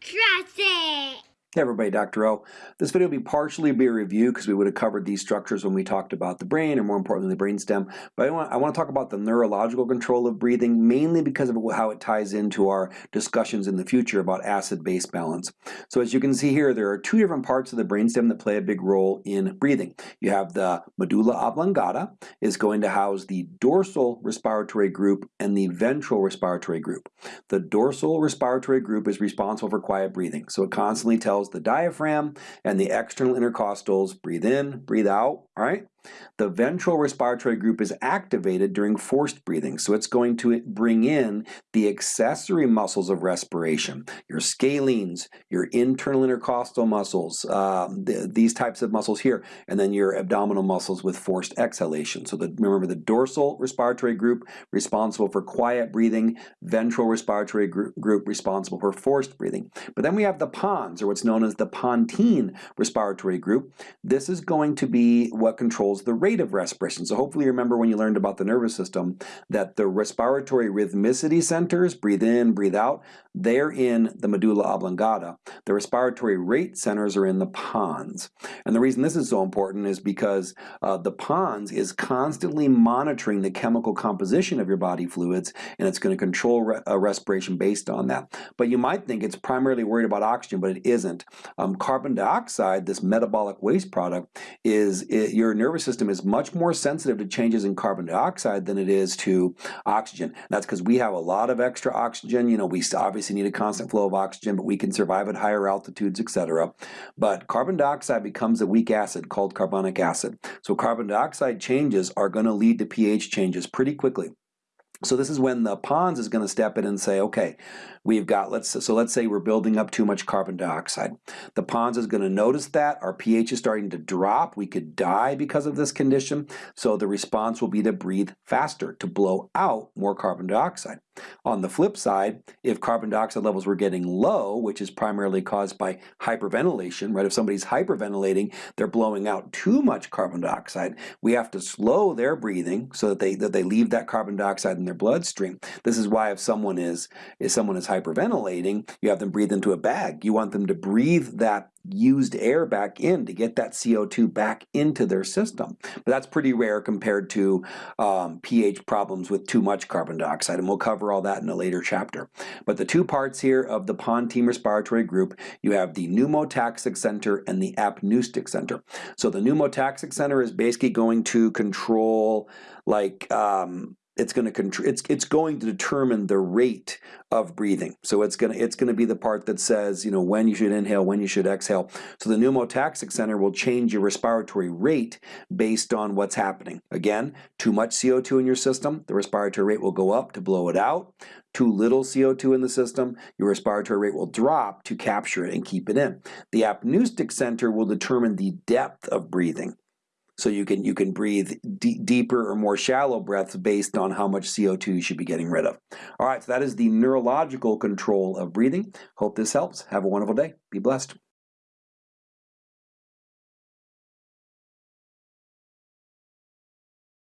Trust it. Hey everybody, Dr. O. This video will be partially be a review because we would have covered these structures when we talked about the brain, or more importantly the brainstem. But I want, I want to talk about the neurological control of breathing, mainly because of how it ties into our discussions in the future about acid-base balance. So as you can see here, there are two different parts of the brainstem that play a big role in breathing. You have the medulla oblongata is going to house the dorsal respiratory group and the ventral respiratory group. The dorsal respiratory group is responsible for quiet breathing, so it constantly tells the diaphragm and the external intercostals, breathe in, breathe out, all right? The ventral respiratory group is activated during forced breathing, so it's going to bring in the accessory muscles of respiration, your scalenes, your internal intercostal muscles, um, the, these types of muscles here, and then your abdominal muscles with forced exhalation. So the, remember the dorsal respiratory group responsible for quiet breathing, ventral respiratory group, group responsible for forced breathing. But then we have the pons, or what's known as the pontine respiratory group. This is going to be what controls the rate of respiration. So hopefully you remember when you learned about the nervous system that the respiratory rhythmicity centers, breathe in, breathe out, they're in the medulla oblongata. The respiratory rate centers are in the pons. And the reason this is so important is because uh, the pons is constantly monitoring the chemical composition of your body fluids and it's going to control re uh, respiration based on that. But you might think it's primarily worried about oxygen, but it isn't. Um, carbon dioxide, this metabolic waste product, is it, your nervous system is much more sensitive to changes in carbon dioxide than it is to oxygen. That's because we have a lot of extra oxygen. You know, we obviously need a constant flow of oxygen, but we can survive at higher altitudes, etc. But carbon dioxide becomes a weak acid called carbonic acid. So carbon dioxide changes are going to lead to pH changes pretty quickly. So this is when the pons is going to step in and say, okay, we've got, let's so let's say we're building up too much carbon dioxide. The pons is going to notice that, our pH is starting to drop, we could die because of this condition, so the response will be to breathe faster, to blow out more carbon dioxide. On the flip side, if carbon dioxide levels were getting low, which is primarily caused by hyperventilation, right? If somebody's hyperventilating, they're blowing out too much carbon dioxide. We have to slow their breathing so that they that they leave that carbon dioxide their bloodstream. This is why if someone is if someone is hyperventilating, you have them breathe into a bag. You want them to breathe that used air back in to get that CO2 back into their system. But that's pretty rare compared to um, pH problems with too much carbon dioxide, and we'll cover all that in a later chapter. But the two parts here of the pontine respiratory group, you have the pneumotaxic center and the apneustic center. So the pneumotaxic center is basically going to control like um, it's going to it's it's going to determine the rate of breathing. So it's going to it's going to be the part that says you know when you should inhale, when you should exhale. So the pneumotaxic center will change your respiratory rate based on what's happening. Again, too much CO2 in your system, the respiratory rate will go up to blow it out. Too little CO2 in the system, your respiratory rate will drop to capture it and keep it in. The apneustic center will determine the depth of breathing. So you can you can breathe deeper or more shallow breaths based on how much CO2 you should be getting rid of. All right, so that is the neurological control of breathing. Hope this helps. Have a wonderful day. Be blessed.